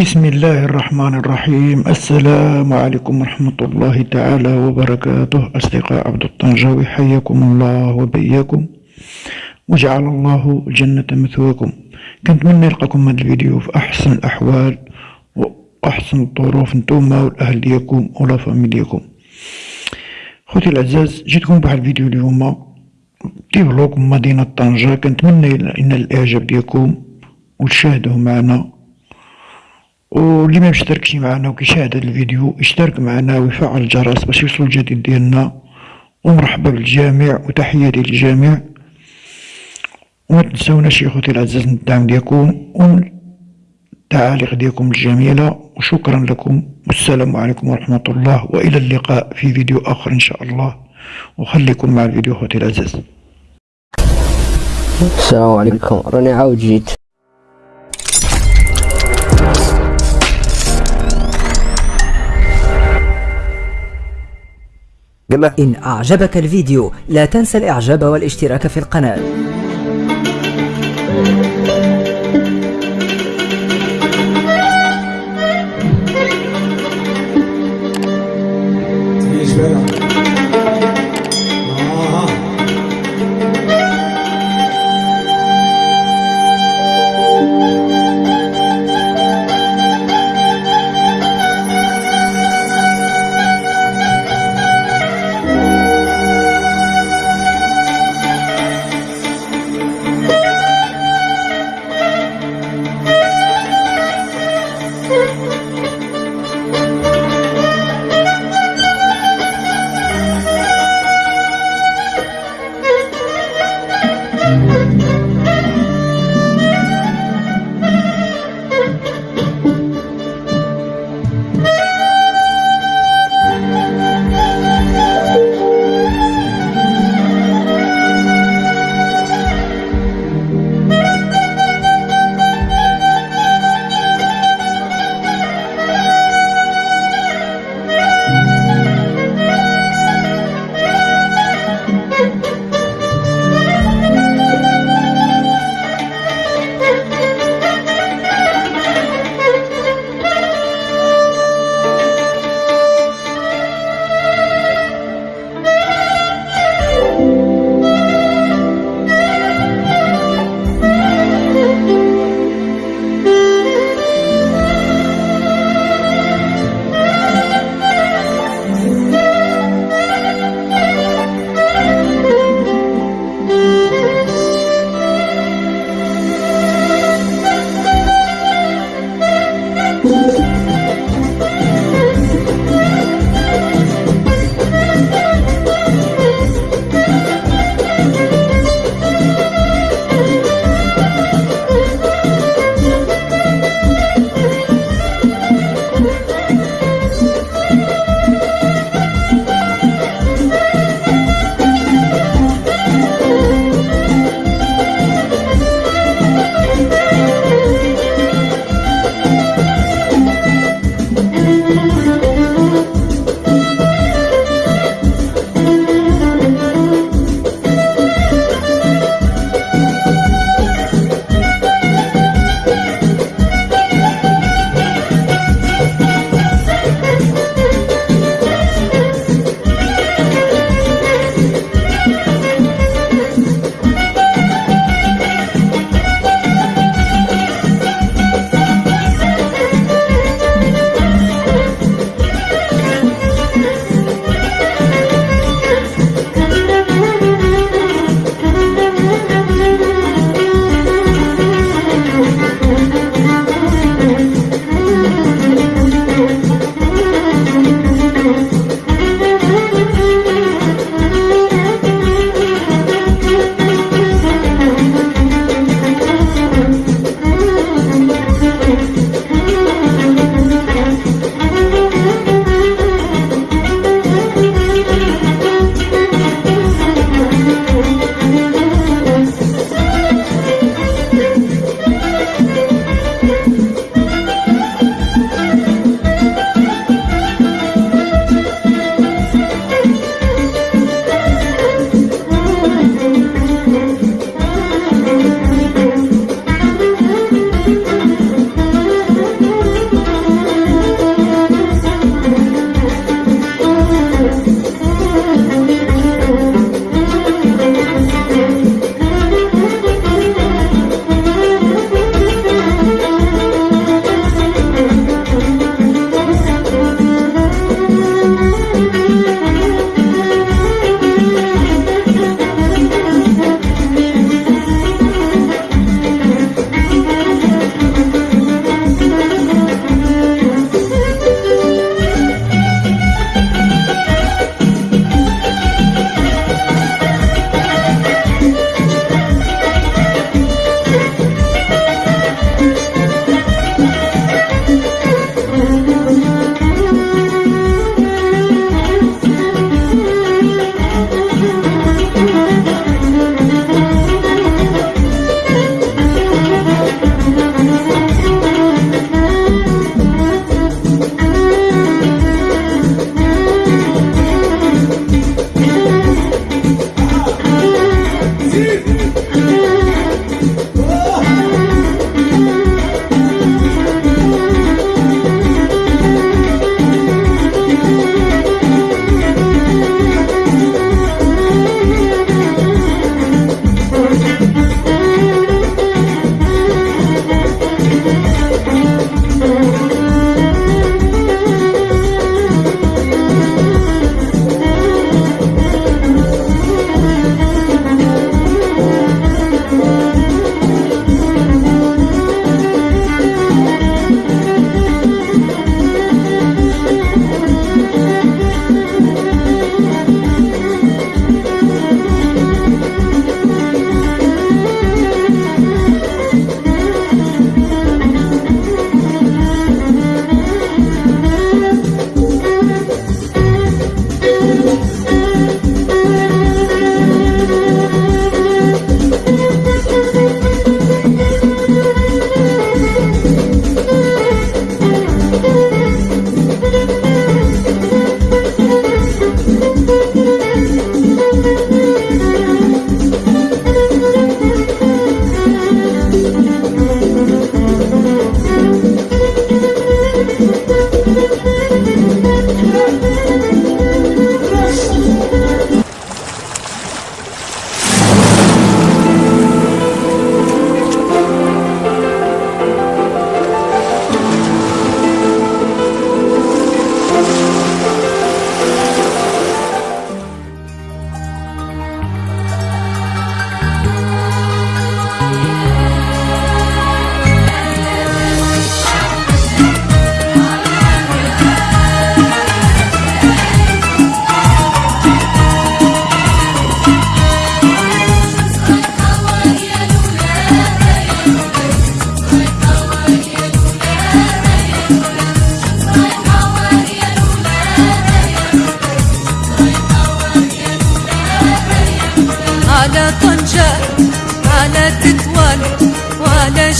بسم الله الرحمن الرحيم السلام عليكم ورحمة الله تعالى وبركاته أصدقاء عبد الطنجاوي حياكم الله وبياكم وجعل الله الجنة مثواكم كنتمنى نلقاكم هذا الفيديو في أحسن الأحوال وأحسن الظروف نتوما والأهل ديالكم ولا فامي ديالكم خوتي الأعزاز جيتكم بواحد الفيديو اليوم ديفلوب مدينة طنجة كنتمنى إن الإعجاب ديالكم وتشاهدوه معنا واللي ما مشتركش معنا وكيشاهد هذا الفيديو يشترك معنا ويفعل الجرس باش يوصل الجديد ديالنا. ومرحبا بالجميع وتحياتي للجميع. وما تنسوناش يا خوتي العزاز من الدعم ديالكم والتعاليق ديالكم الجميلة. وشكرا لكم. والسلام عليكم ورحمة الله. وإلى اللقاء في فيديو آخر إن شاء الله. وخليكم مع الفيديو خوتي العزاز السلام عليكم. راني عاود جيت. قال إن أعجبك الفيديو لا تنسى الإعجاب والاشتراك في القناة.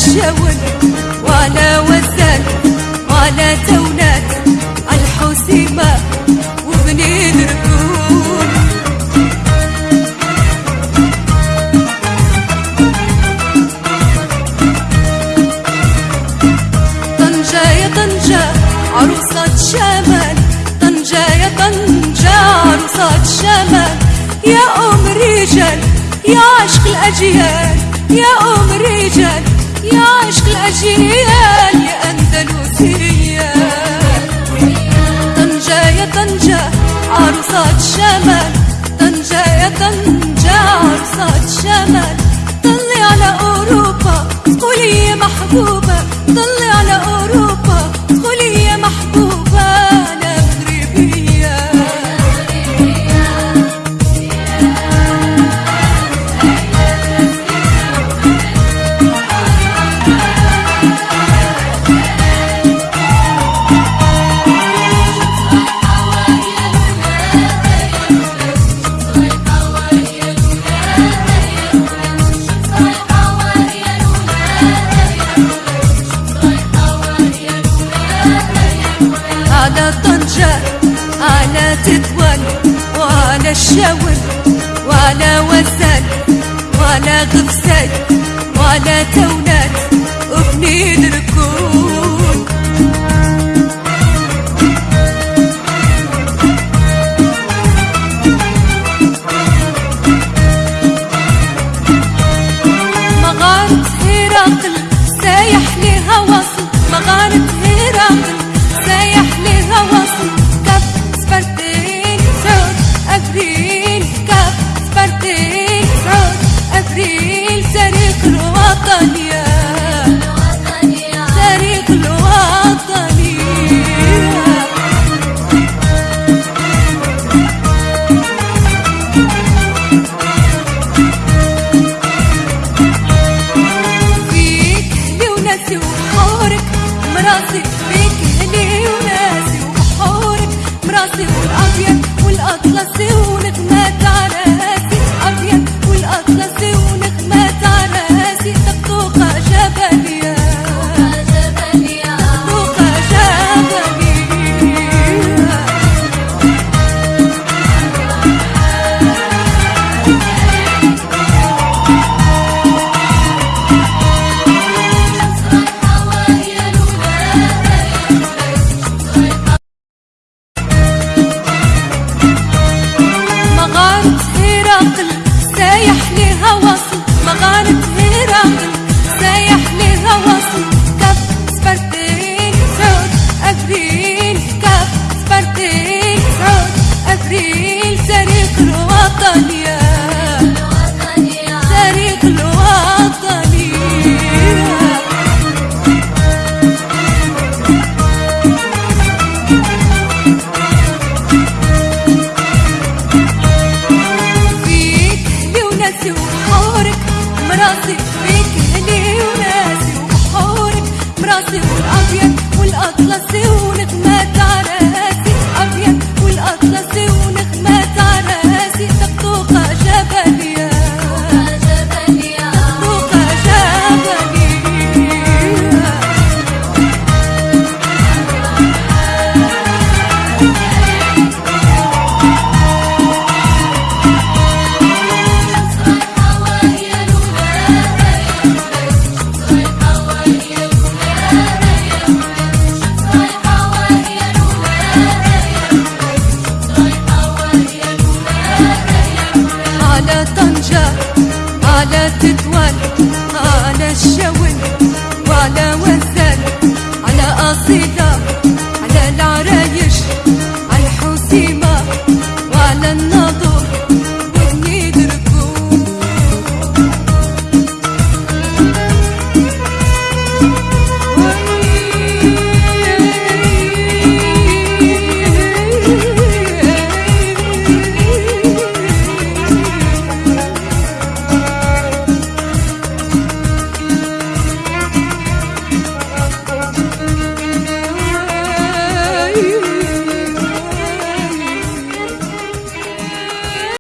الشاول وعلى وزان وعلى تونات الحسيمة وبني دركون طنجة يا طنجة عروسة شمال. طنجة يا طنجة عروسة شمال. يا أم رجال يا عشق الأجيال. يا أم رجال طنجة يا طنجة طنجة يا طنجة عروسة شمال شاور ولا وزك ولا غفسك ولا تونات ابني ركوب